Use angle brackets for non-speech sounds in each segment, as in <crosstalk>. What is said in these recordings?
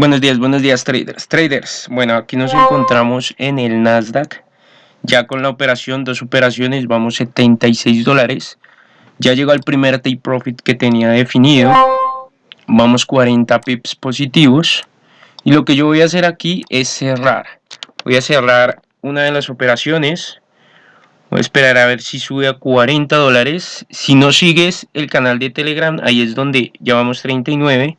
Buenos días, buenos días traders. Traders, bueno, aquí nos encontramos en el Nasdaq. Ya con la operación, dos operaciones, vamos 76 dólares. Ya llegó el primer take profit que tenía definido. Vamos 40 pips positivos. Y lo que yo voy a hacer aquí es cerrar. Voy a cerrar una de las operaciones. Voy a esperar a ver si sube a 40 dólares. Si no sigues el canal de Telegram, ahí es donde ya vamos 39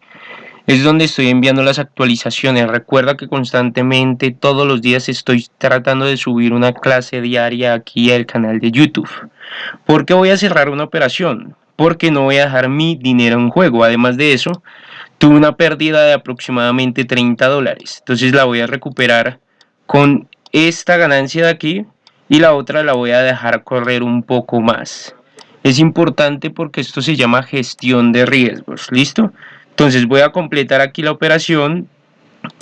es donde estoy enviando las actualizaciones. Recuerda que constantemente todos los días estoy tratando de subir una clase diaria aquí al canal de YouTube. ¿Por qué voy a cerrar una operación? Porque no voy a dejar mi dinero en juego. Además de eso, tuve una pérdida de aproximadamente 30 dólares. Entonces la voy a recuperar con esta ganancia de aquí y la otra la voy a dejar correr un poco más. Es importante porque esto se llama gestión de riesgos. ¿Listo? Entonces voy a completar aquí la operación,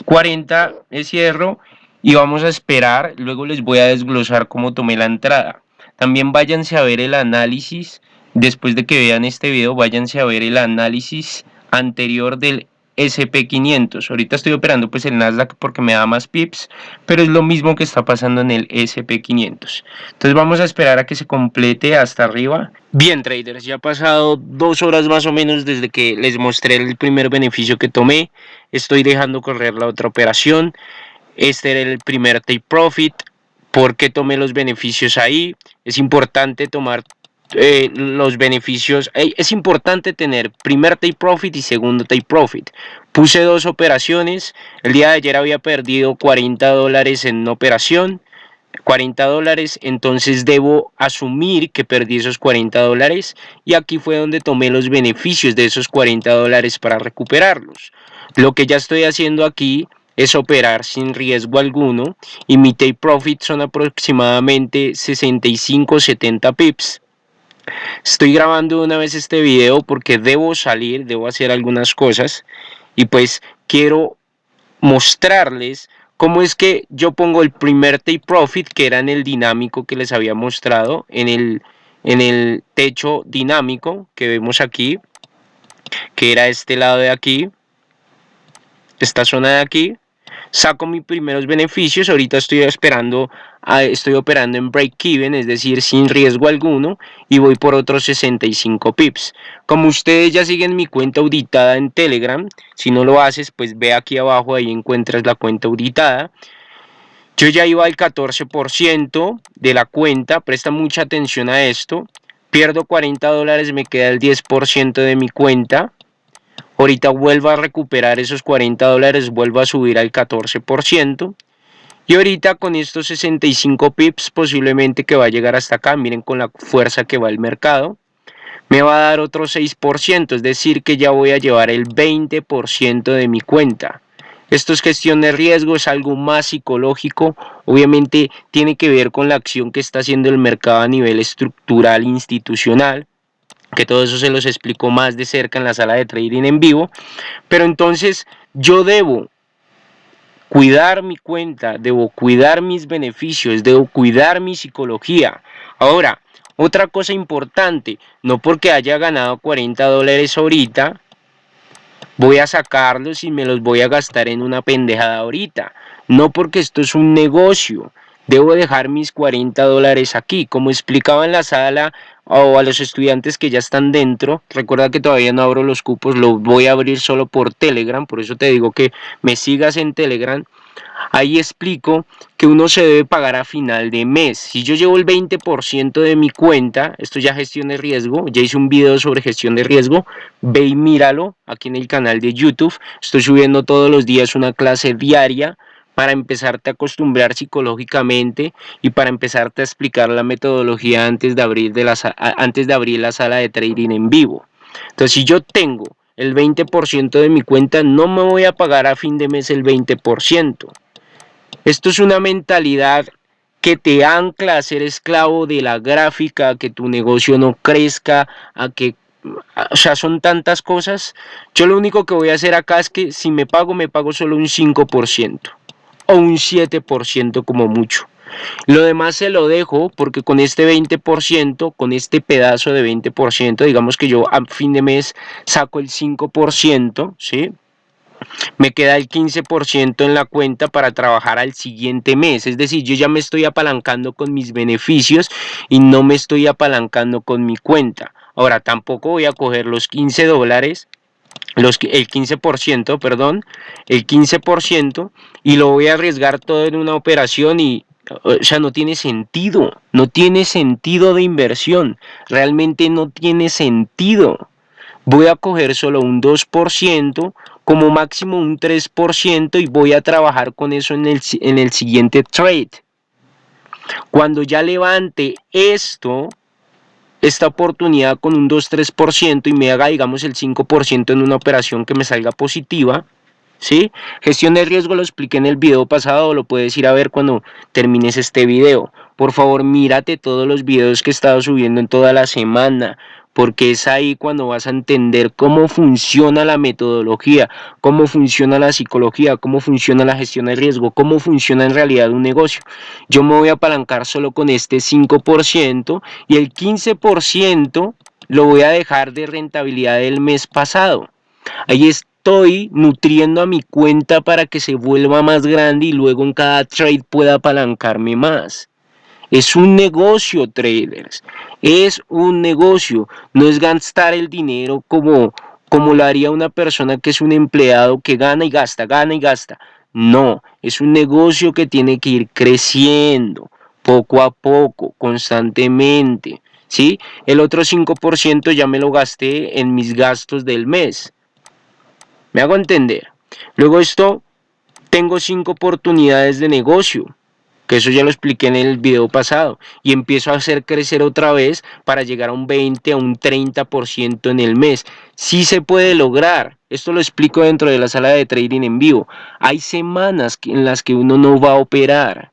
40 de cierro y vamos a esperar, luego les voy a desglosar cómo tomé la entrada. También váyanse a ver el análisis, después de que vean este video, váyanse a ver el análisis anterior del SP500. Ahorita estoy operando pues el Nasdaq porque me da más pips, pero es lo mismo que está pasando en el SP500. Entonces vamos a esperar a que se complete hasta arriba. Bien traders, ya ha pasado dos horas más o menos desde que les mostré el primer beneficio que tomé. Estoy dejando correr la otra operación. Este era el primer take profit. ¿Por qué tomé los beneficios ahí? Es importante tomar eh, los beneficios. Es importante tener primer take profit y segundo take profit. Puse dos operaciones. El día de ayer había perdido 40 dólares en una operación. 40 dólares, entonces debo asumir que perdí esos 40 dólares y aquí fue donde tomé los beneficios de esos 40 dólares para recuperarlos. Lo que ya estoy haciendo aquí es operar sin riesgo alguno y mi take profit son aproximadamente 65-70 pips. Estoy grabando una vez este video porque debo salir, debo hacer algunas cosas y pues quiero mostrarles cómo es que yo pongo el primer take profit que era en el dinámico que les había mostrado en el, en el techo dinámico que vemos aquí que era este lado de aquí esta zona de aquí. Saco mis primeros beneficios, ahorita estoy esperando, estoy operando en break-even, es decir, sin riesgo alguno, y voy por otros 65 pips. Como ustedes ya siguen mi cuenta auditada en Telegram, si no lo haces, pues ve aquí abajo, ahí encuentras la cuenta auditada. Yo ya iba al 14% de la cuenta, presta mucha atención a esto. Pierdo 40 dólares, me queda el 10% de mi cuenta Ahorita vuelvo a recuperar esos 40 dólares, vuelvo a subir al 14%. Y ahorita con estos 65 pips posiblemente que va a llegar hasta acá, miren con la fuerza que va el mercado, me va a dar otro 6%, es decir que ya voy a llevar el 20% de mi cuenta. Esto es gestión de riesgo, es algo más psicológico, obviamente tiene que ver con la acción que está haciendo el mercado a nivel estructural institucional que todo eso se los explico más de cerca en la sala de trading en vivo, pero entonces yo debo cuidar mi cuenta, debo cuidar mis beneficios, debo cuidar mi psicología. Ahora, otra cosa importante, no porque haya ganado 40 dólares ahorita, voy a sacarlos y me los voy a gastar en una pendejada ahorita. No porque esto es un negocio, debo dejar mis 40 dólares aquí. Como explicaba en la sala o a los estudiantes que ya están dentro, recuerda que todavía no abro los cupos, lo voy a abrir solo por Telegram, por eso te digo que me sigas en Telegram. Ahí explico que uno se debe pagar a final de mes. Si yo llevo el 20% de mi cuenta, esto ya gestión de riesgo, ya hice un video sobre gestión de riesgo, ve y míralo aquí en el canal de YouTube. Estoy subiendo todos los días una clase diaria para empezarte a acostumbrar psicológicamente y para empezarte a explicar la metodología antes de abrir, de la, antes de abrir la sala de trading en vivo. Entonces, si yo tengo el 20% de mi cuenta, no me voy a pagar a fin de mes el 20%. Esto es una mentalidad que te ancla a ser esclavo de la gráfica, a que tu negocio no crezca, a que o sea, son tantas cosas. Yo lo único que voy a hacer acá es que si me pago, me pago solo un 5% o un 7% como mucho. Lo demás se lo dejo porque con este 20%, con este pedazo de 20%, digamos que yo a fin de mes saco el 5%, ¿sí? me queda el 15% en la cuenta para trabajar al siguiente mes. Es decir, yo ya me estoy apalancando con mis beneficios y no me estoy apalancando con mi cuenta. Ahora, tampoco voy a coger los 15 dólares, los, el 15%, perdón, el 15% y lo voy a arriesgar todo en una operación y, o sea, no tiene sentido, no tiene sentido de inversión, realmente no tiene sentido. Voy a coger solo un 2%, como máximo un 3% y voy a trabajar con eso en el, en el siguiente trade. Cuando ya levante esto, esta oportunidad con un 2-3% y me haga, digamos, el 5% en una operación que me salga positiva, ¿sí? Gestión de riesgo lo expliqué en el video pasado, lo puedes ir a ver cuando termines este video. Por favor, mírate todos los videos que he estado subiendo en toda la semana porque es ahí cuando vas a entender cómo funciona la metodología, cómo funciona la psicología, cómo funciona la gestión de riesgo, cómo funciona en realidad un negocio. Yo me voy a apalancar solo con este 5% y el 15% lo voy a dejar de rentabilidad del mes pasado. Ahí estoy nutriendo a mi cuenta para que se vuelva más grande y luego en cada trade pueda apalancarme más. Es un negocio, traders. Es un negocio. No es gastar el dinero como, como lo haría una persona que es un empleado que gana y gasta, gana y gasta. No, es un negocio que tiene que ir creciendo poco a poco, constantemente. ¿sí? El otro 5% ya me lo gasté en mis gastos del mes. ¿Me hago entender? Luego esto, tengo cinco oportunidades de negocio que eso ya lo expliqué en el video pasado, y empiezo a hacer crecer otra vez para llegar a un 20, a un 30% en el mes. Sí se puede lograr, esto lo explico dentro de la sala de trading en vivo. Hay semanas en las que uno no va a operar.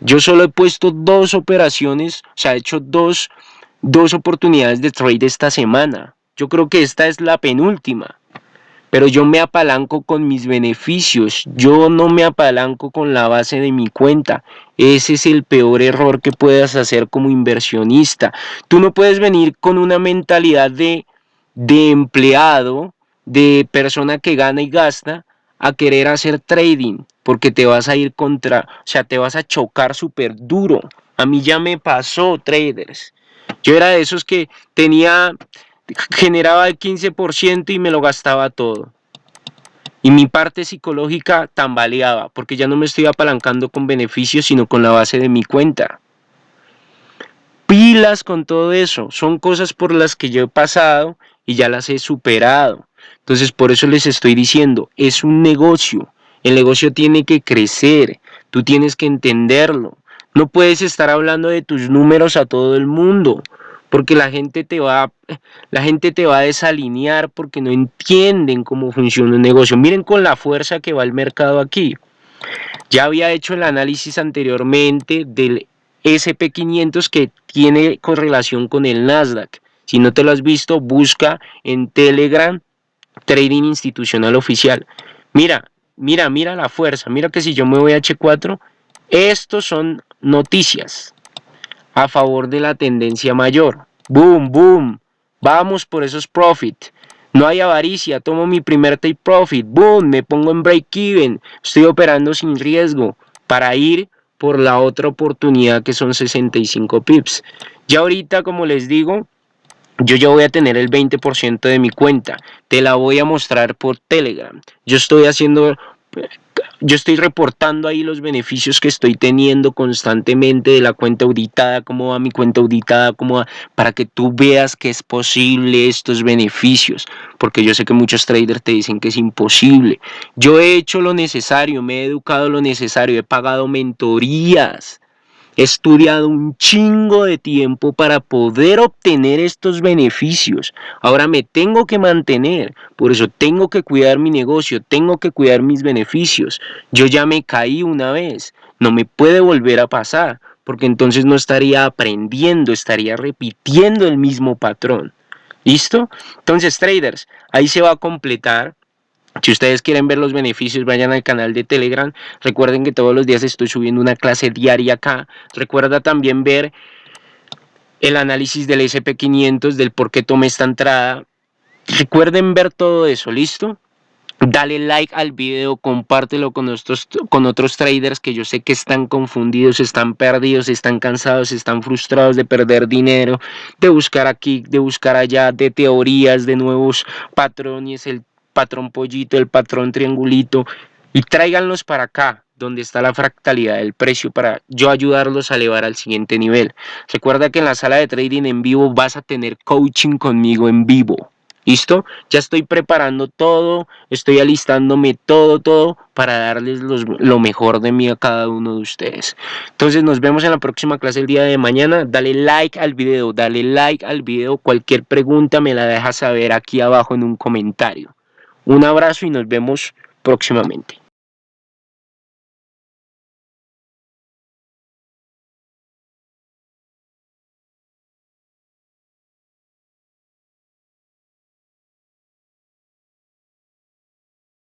Yo solo he puesto dos operaciones, o sea, he hecho dos, dos oportunidades de trade esta semana. Yo creo que esta es la penúltima pero yo me apalanco con mis beneficios, yo no me apalanco con la base de mi cuenta. Ese es el peor error que puedas hacer como inversionista. Tú no puedes venir con una mentalidad de, de empleado, de persona que gana y gasta, a querer hacer trading, porque te vas a ir contra, o sea, te vas a chocar súper duro. A mí ya me pasó, traders. Yo era de esos que tenía generaba el 15% y me lo gastaba todo. Y mi parte psicológica tambaleaba, porque ya no me estoy apalancando con beneficios, sino con la base de mi cuenta. Pilas con todo eso, son cosas por las que yo he pasado y ya las he superado. Entonces por eso les estoy diciendo, es un negocio, el negocio tiene que crecer, tú tienes que entenderlo. No puedes estar hablando de tus números a todo el mundo porque la gente te va <laughs> la gente te va a desalinear porque no entienden cómo funciona un negocio. Miren con la fuerza que va el mercado aquí. Ya había hecho el análisis anteriormente del SP500 que tiene correlación con el Nasdaq. Si no te lo has visto, busca en Telegram Trading Institucional Oficial. Mira, mira, mira la fuerza. Mira que si yo me voy a H4, estos son noticias a favor de la tendencia mayor. Boom, boom. Vamos por esos profit. No hay avaricia, tomo mi primer take profit. Boom, me pongo en break even. Estoy operando sin riesgo para ir por la otra oportunidad que son 65 pips. Ya ahorita, como les digo, yo ya voy a tener el 20% de mi cuenta. Te la voy a mostrar por Telegram. Yo estoy haciendo yo estoy reportando ahí los beneficios que estoy teniendo constantemente de la cuenta auditada, cómo va mi cuenta auditada, cómo va, para que tú veas que es posible estos beneficios, porque yo sé que muchos traders te dicen que es imposible. Yo he hecho lo necesario, me he educado lo necesario, he pagado mentorías, He estudiado un chingo de tiempo para poder obtener estos beneficios. Ahora me tengo que mantener, por eso tengo que cuidar mi negocio, tengo que cuidar mis beneficios. Yo ya me caí una vez, no me puede volver a pasar, porque entonces no estaría aprendiendo, estaría repitiendo el mismo patrón. ¿Listo? Entonces, traders, ahí se va a completar si ustedes quieren ver los beneficios, vayan al canal de Telegram. Recuerden que todos los días estoy subiendo una clase diaria acá. Recuerda también ver el análisis del SP500, del por qué tomé esta entrada. Recuerden ver todo eso, ¿listo? Dale like al video, compártelo con, con otros traders que yo sé que están confundidos, están perdidos, están cansados, están frustrados de perder dinero, de buscar aquí, de buscar allá, de teorías, de nuevos patrones, el patrón pollito, el patrón triangulito, y tráiganlos para acá, donde está la fractalidad del precio para yo ayudarlos a elevar al siguiente nivel. Recuerda que en la sala de trading en vivo vas a tener coaching conmigo en vivo. ¿Listo? Ya estoy preparando todo, estoy alistándome todo, todo para darles lo mejor de mí a cada uno de ustedes. Entonces nos vemos en la próxima clase el día de mañana. Dale like al video, dale like al video. Cualquier pregunta me la dejas saber aquí abajo en un comentario. Un abrazo y nos vemos próximamente.